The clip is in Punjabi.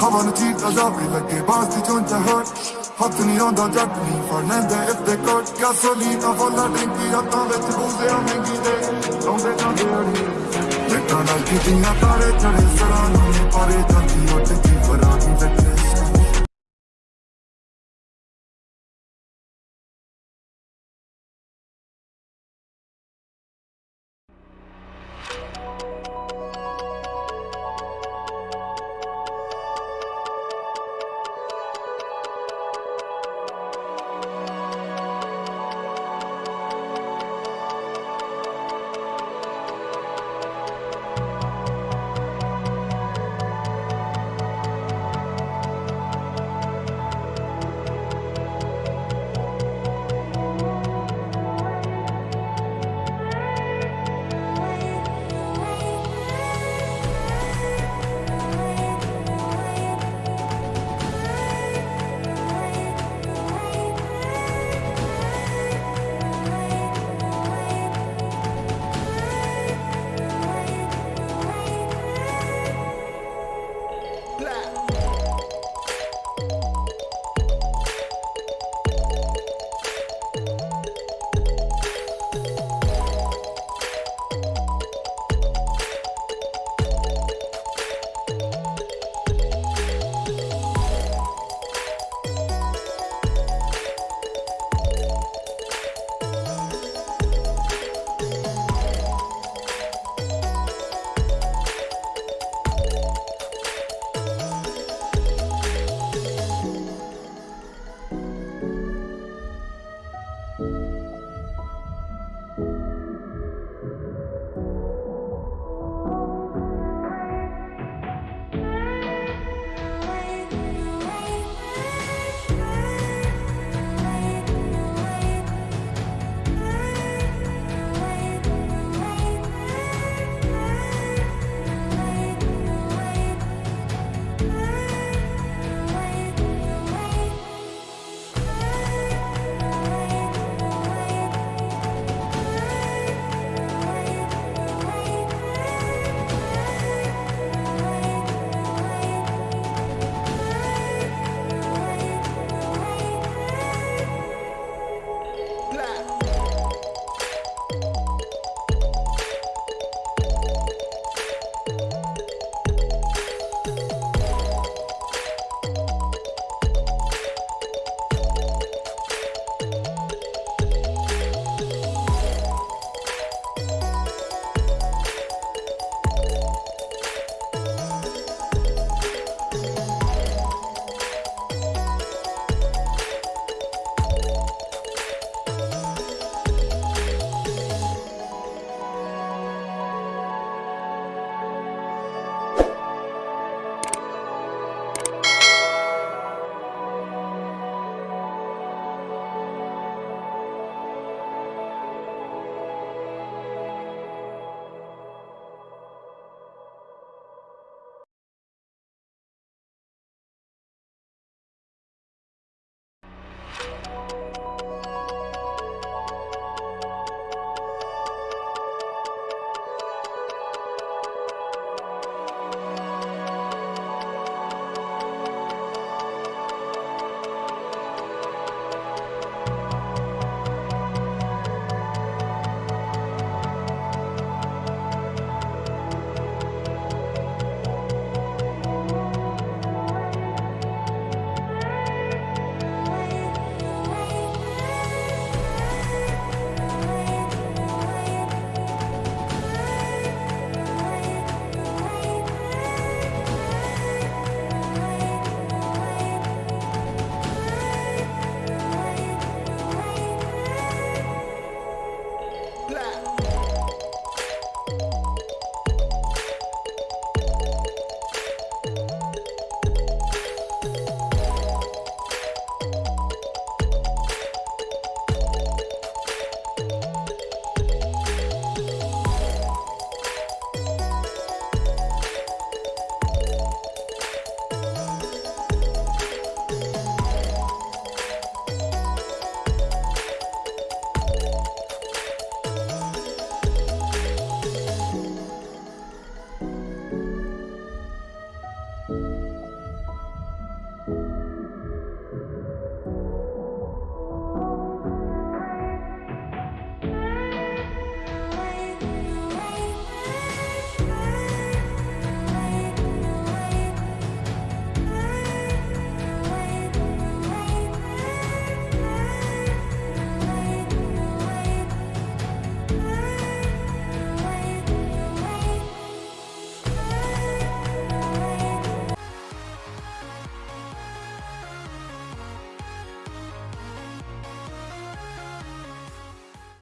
ਹਵਾ ਨੂੰ ਚੀਟ ਜਾਵੇ ਲੱਗੇ ਬਾਸ ਦੀ ਚੁੰਝ ਹਟ ਹੱਥ ਨਹੀਂ ਆਉਂਦਾ ਜੱਟ ਨਹੀਂ ਫਰਨੈਂਦੇ ਇੱਥੇ ਕੋਟ ਗੈਸੋਲੀਨਾ ਵਾਲਾ ਟੈਂਕੀ ਰਾਤਾਂ ਵਿੱਚ ਬੂਜ਼ਿਆ ਮਹਿੰਗੀ ਦੇ ਲਾਉਂਦੇ ਜਾਂਦੇ ਅੜੀ ਲਿਟਾਂ ਨਾਲ ਕੀਤੀਆਂ ਤਾਰੇ ਚੜੇ ਸਰਾਂ ਨੂੰ ਪਾਰੇ ਜਾਂਦੀ ਉੱਠ ਕੇ ਫਰਾਂ ਦੀ